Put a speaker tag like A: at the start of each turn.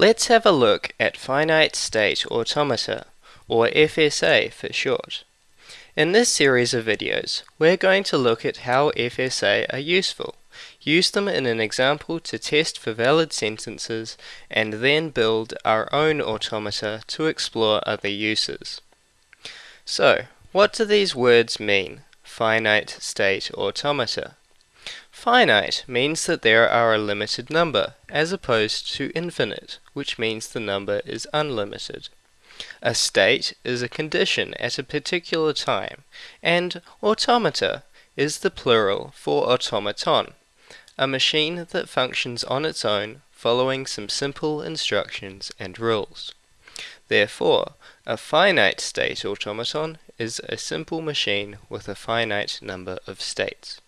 A: Let's have a look at finite state automata, or FSA for short. In this series of videos, we're going to look at how FSA are useful, use them in an example to test for valid sentences, and then build our own automata to explore other uses. So, what do these words mean, finite state automata? Finite means that there are a limited number, as opposed to infinite, which means the number is unlimited. A state is a condition at a particular time, and automata is the plural for automaton, a machine that functions on its own following some simple instructions and rules. Therefore, a finite state automaton is a simple machine with a finite number of states.